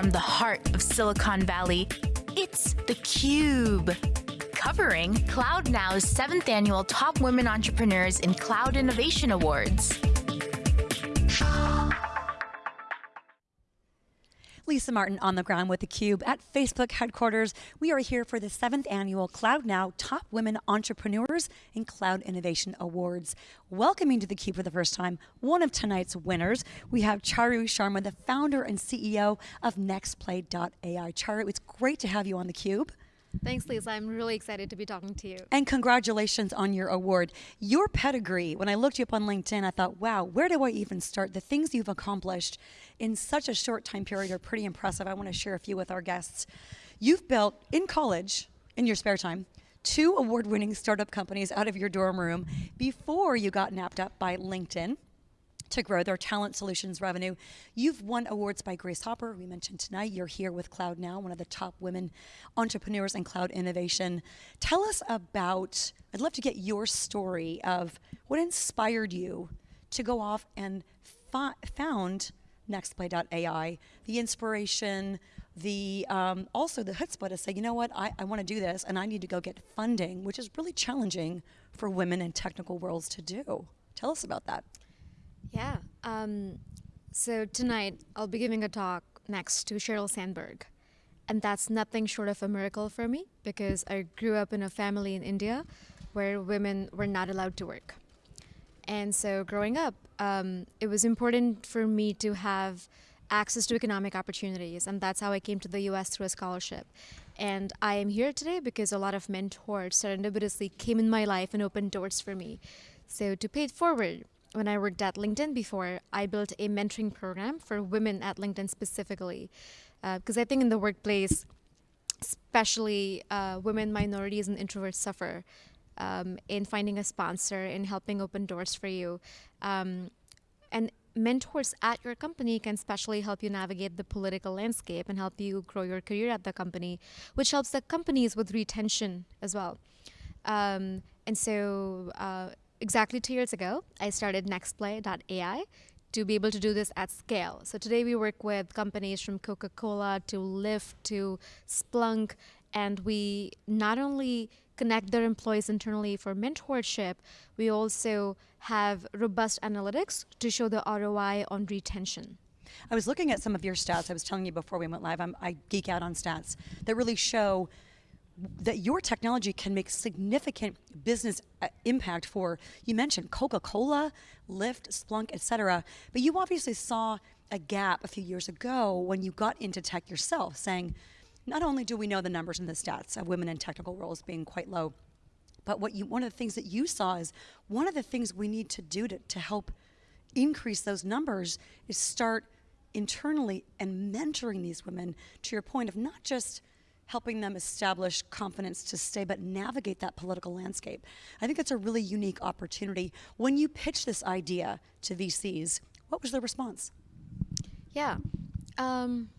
from the heart of Silicon Valley, it's theCUBE. Covering CloudNow's seventh annual Top Women Entrepreneurs in Cloud Innovation Awards. Lisa Martin on the ground with theCUBE at Facebook headquarters. We are here for the seventh annual Cloud Now Top Women Entrepreneurs in Cloud Innovation Awards. Welcoming to theCUBE for the first time, one of tonight's winners. We have Charu Sharma, the founder and CEO of NextPlay.ai. Charu, it's great to have you on theCUBE. Thanks, Lisa. I'm really excited to be talking to you. And congratulations on your award. Your pedigree, when I looked you up on LinkedIn, I thought, wow, where do I even start? The things you've accomplished in such a short time period are pretty impressive. I want to share a few with our guests. You've built, in college, in your spare time, two award-winning startup companies out of your dorm room before you got napped up by LinkedIn to grow their talent solutions revenue. You've won awards by Grace Hopper, we mentioned tonight. You're here with Cloud Now, one of the top women entrepreneurs in cloud innovation. Tell us about, I'd love to get your story of what inspired you to go off and found nextplay.ai, the inspiration, the um, also the chutzpah to say, you know what, I, I want to do this and I need to go get funding, which is really challenging for women in technical worlds to do. Tell us about that. Yeah. Um, so tonight I'll be giving a talk next to Sheryl Sandberg. And that's nothing short of a miracle for me because I grew up in a family in India where women were not allowed to work. And so growing up, um, it was important for me to have access to economic opportunities. And that's how I came to the US through a scholarship. And I am here today because a lot of mentors serendipitously came in my life and opened doors for me. So to pay it forward, when I worked at LinkedIn before, I built a mentoring program for women at LinkedIn specifically. Because uh, I think in the workplace, especially uh, women, minorities, and introverts suffer um, in finding a sponsor, in helping open doors for you. Um, and mentors at your company can especially help you navigate the political landscape and help you grow your career at the company, which helps the companies with retention as well. Um, and so uh, exactly two years ago, I started nextplay.ai to be able to do this at scale. So today we work with companies from Coca-Cola to Lyft to Splunk, and we not only connect their employees internally for mentorship, we also have robust analytics to show the ROI on retention. I was looking at some of your stats. I was telling you before we went live, I'm, i geek out on stats that really show that your technology can make significant business uh, impact for, you mentioned Coca-Cola, Lyft, Splunk, et cetera, but you obviously saw a gap a few years ago when you got into tech yourself, saying, not only do we know the numbers and the stats of women in technical roles being quite low, but what you, one of the things that you saw is one of the things we need to do to, to help increase those numbers is start internally and mentoring these women to your point of not just helping them establish confidence to stay, but navigate that political landscape. I think that's a really unique opportunity. When you pitch this idea to VCs, what was their response? Yeah. Um,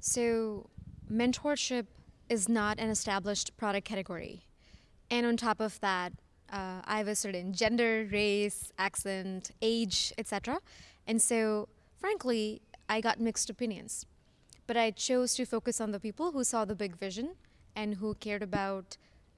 so mentorship is not an established product category. And on top of that, uh, I have a certain gender, race, accent, age, etc. And so, frankly, I got mixed opinions. But I chose to focus on the people who saw the big vision and who cared about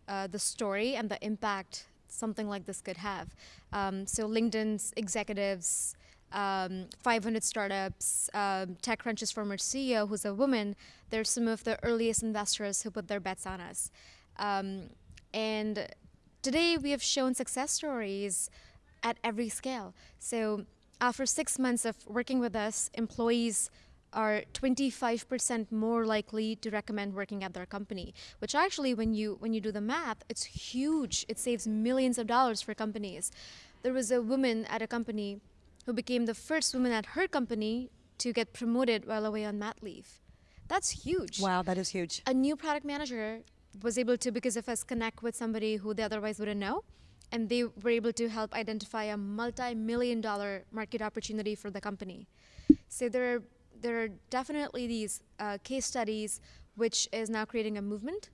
uh, the story and the impact something like this could have. Um, so LinkedIn's executives, um, 500 startups, um, TechCrunch's former CEO, who's a woman, they're some of the earliest investors who put their bets on us. Um, and today we have shown success stories at every scale. So after six months of working with us, employees are 25% more likely to recommend working at their company, which actually when you when you do the math, it's huge. It saves millions of dollars for companies. There was a woman at a company who became the first woman at her company to get promoted while away on mat leave. That's huge. Wow, that is huge. A new product manager was able to, because of us, connect with somebody who they otherwise wouldn't know. And they were able to help identify a multi-million dollar market opportunity for the company. So there are there are definitely these uh, case studies which is now creating a movement.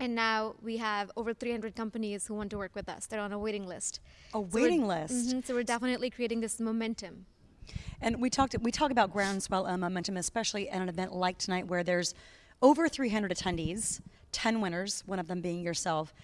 And now we have over 300 companies who want to work with us. They're on a waiting list. A waiting so list? Mm -hmm, so we're definitely creating this momentum. And we talked we talk about groundswell uh, momentum, especially at an event like tonight where there's over 300 attendees, 10 winners, one of them being yourself,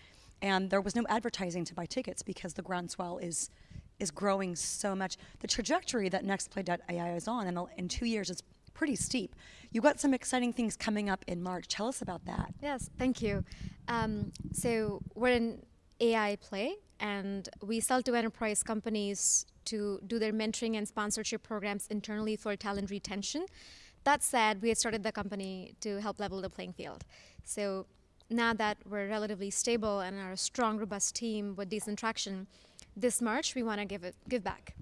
and there was no advertising to buy tickets because the groundswell is is growing so much. The trajectory that NextPlay.ai is on in, in two years is pretty steep. You got some exciting things coming up in March. Tell us about that. Yes, thank you. Um, so we're an AI play, and we sell to enterprise companies to do their mentoring and sponsorship programs internally for talent retention. That said, we had started the company to help level the playing field. So now that we're relatively stable and are a strong, robust team with decent traction, this March we want to give it give back.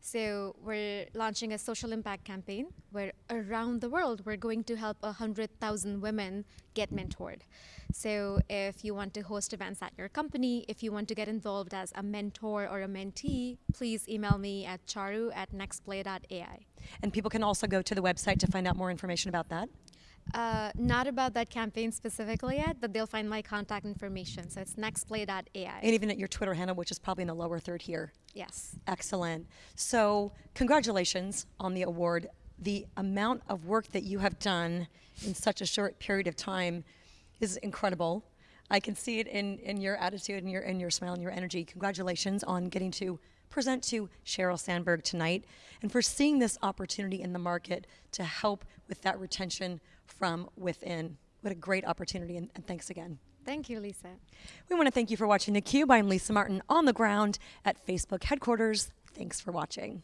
So we're launching a social impact campaign where around the world we're going to help 100,000 women get mentored. So if you want to host events at your company, if you want to get involved as a mentor or a mentee, please email me at charu at nextplay.ai. And people can also go to the website to find out more information about that? Uh, not about that campaign specifically yet, but they'll find my contact information. So it's nextplay.ai. And even at your Twitter handle, which is probably in the lower third here. Yes. Excellent. So, congratulations on the award. The amount of work that you have done in such a short period of time is incredible. I can see it in, in your attitude and your, and your smile and your energy. Congratulations on getting to present to Sheryl Sandberg tonight and for seeing this opportunity in the market to help with that retention from within. What a great opportunity, and, and thanks again. Thank you, Lisa. We want to thank you for watching theCUBE. I'm Lisa Martin on the ground at Facebook headquarters. Thanks for watching.